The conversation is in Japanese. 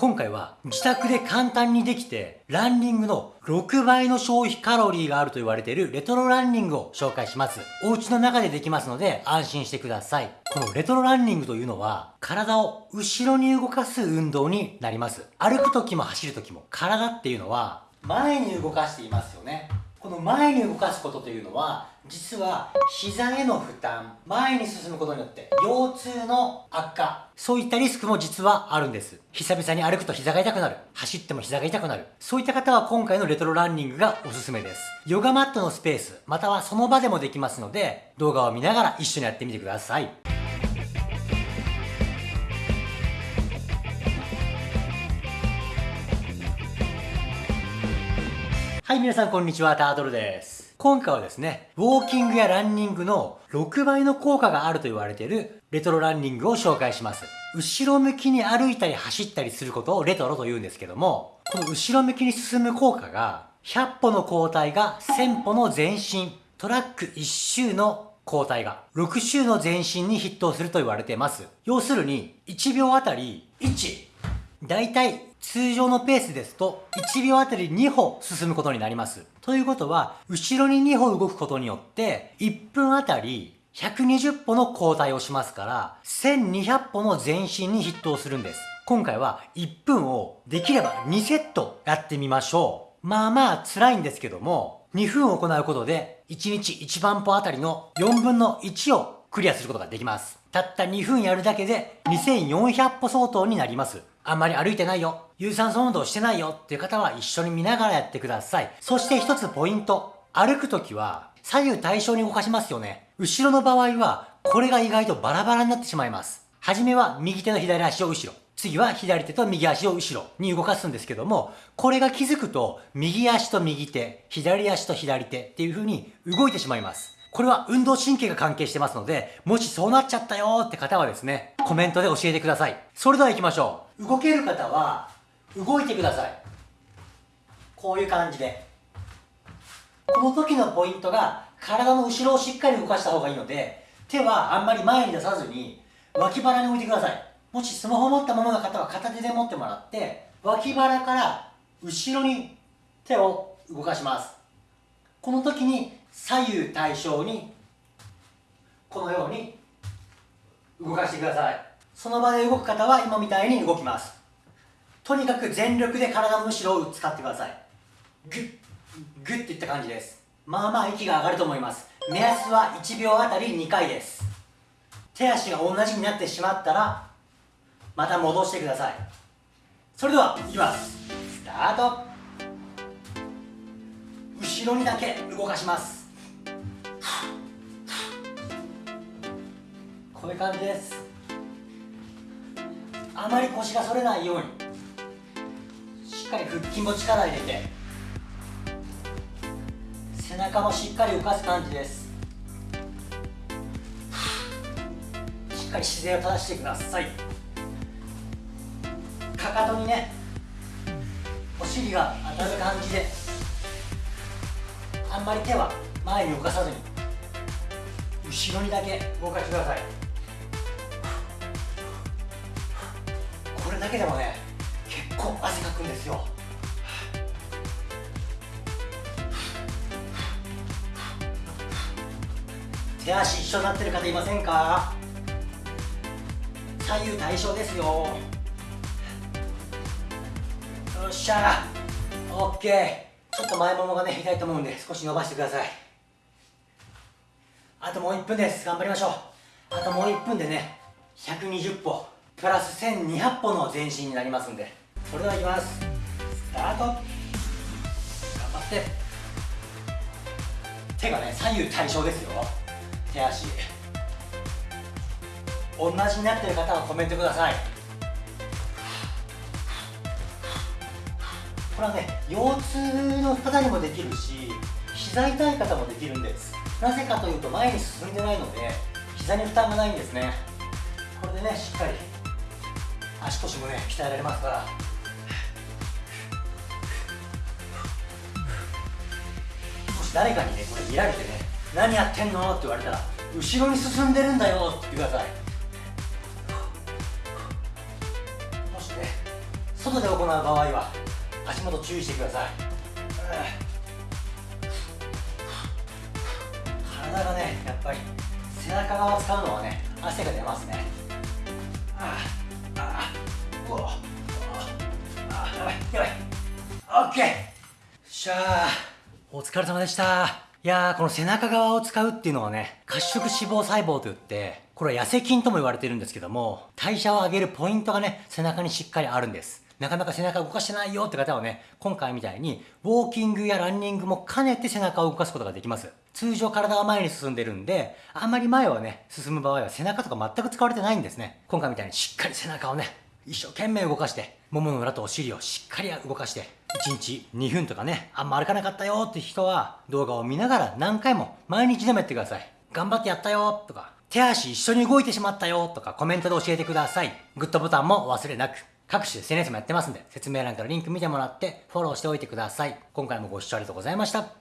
今回は自宅で簡単にできてランニングの6倍の消費カロリーがあると言われているレトロランニングを紹介します。お家の中でできますので安心してください。このレトロランニングというのは体を後ろに動かす運動になります。歩く時も走る時も体っていうのは前に動かしていますよね。この前に動かすことというのは実は膝への負担前に進むことによって腰痛の悪化そういったリスクも実はあるんです。久々に歩くと膝が痛くなる。走っても膝が痛くなる。そういった方は今回のレトロランニングがおすすめです。ヨガマットのスペースまたはその場でもできますので動画を見ながら一緒にやってみてください。はい、皆さんこんにちは、タートルです。今回はですね、ウォーキングやランニングの6倍の効果があると言われているレトロランニングを紹介します。後ろ向きに歩いたり走ったりすることをレトロと言うんですけども、この後ろ向きに進む効果が、100歩の交代が1000歩の前進、トラック1周の交代が6周の前進に筆頭すると言われています。要するに、1秒あたり1、だいたい通常のペースですと1秒あたり2歩進むことになります。ということは、後ろに2歩動くことによって1分あたり120歩の交代をしますから、1200歩の前進に筆頭するんです。今回は1分をできれば2セットやってみましょう。まあまあ辛いんですけども、2分行うことで1日1万歩あたりの4分の1をクリアすることができます。たった2分やるだけで2400歩相当になります。あんまり歩いてないよ、有酸素運動してないよっていう方は一緒に見ながらやってください。そして一つポイント。歩くときは左右対称に動かしますよね。後ろの場合はこれが意外とバラバラになってしまいます。はじめは右手の左足を後ろ。次は左手と右足を後ろに動かすんですけども、これが気づくと右足と右手、左足と左手っていう風に動いてしまいます。これは運動神経が関係してますので、もしそうなっちゃったよって方はですね、コメントで教えてください。それでは行きましょう。動ける方は、動いてください。こういう感じで。この時のポイントが、体の後ろをしっかり動かした方がいいので、手はあんまり前に出さずに、脇腹に置いてください。もしスマホ持ったままの方は片手で持ってもらって、脇腹から後ろに手を動かします。この時に左右対称にこのように動かしてください。その場で動く方は今みたいに動きます。とにかく全力で体の後ろを使ってください。グッグッていった感じです。まあまあ息が上がると思います。目安は1秒あたり2回です。手足が同じになってしまったらまた戻してください。それではいきます。スタート。後ろにだけ動かします。こういう感じです。あまり腰が反れないようにしっかり腹筋も力入れて背中もしっかり浮かす感じです。しっかり姿勢を正してください。かかとにねお尻が当たる感じで。あんまり手は前に動かさずに後ろにだけ動かしてください。これだけでもね結構汗かくんですよ。手足一緒になってる方いませんか？左右対称ですよ。よっしゃオッケー。ちょっと前ももがね痛いと思うんで少し伸ばしてください。あともう1分です。頑張りましょう。あともう1分でね120歩プラス1200歩の前進になりますんでそれではいきます。スタート。頑張って。手がね左右対称ですよ。手足。同じになってる方はコメントください。これはね腰痛の方にもできるし膝痛い方もできるんです。なぜかというと前に進んでないので膝に負担がないんですね。これでねしっかり足腰もね鍛えられますから。もし誰かにねこれ見られてね何やってんのって言われたら後ろに進んでるんだよって言ってください。もしね外で行う場合は足元注意してください。体がねやっぱり背中側使うのはね汗が出ますね。ああああうわあやばいやばい。オッケー。しゃあお疲れ様でした。いやーこの背中側を使うっていうのはね褐色脂肪細胞といってこれは痩せ筋とも言われてるんですけども代謝を上げるポイントがね背中にしっかりあるんです。なかなか背中動かしてないよって方はね、今回みたいに、ウォーキングやランニングも兼ねて背中を動かすことができます。通常体は前に進んでるんで、あんまり前をね、進む場合は背中とか全く使われてないんですね。今回みたいにしっかり背中をね、一生懸命動かして、ももの裏とお尻をしっかり動かして、1日2分とかね、あんま歩かなかったよって人は、動画を見ながら何回も毎日でもやってください。頑張ってやったよとか、手足一緒に動いてしまったよとかコメントで教えてください。グッドボタンも忘れなく。各種 SNS もやってますんで、説明欄からリンク見てもらってフォローしておいてください。今回もご視聴ありがとうございました。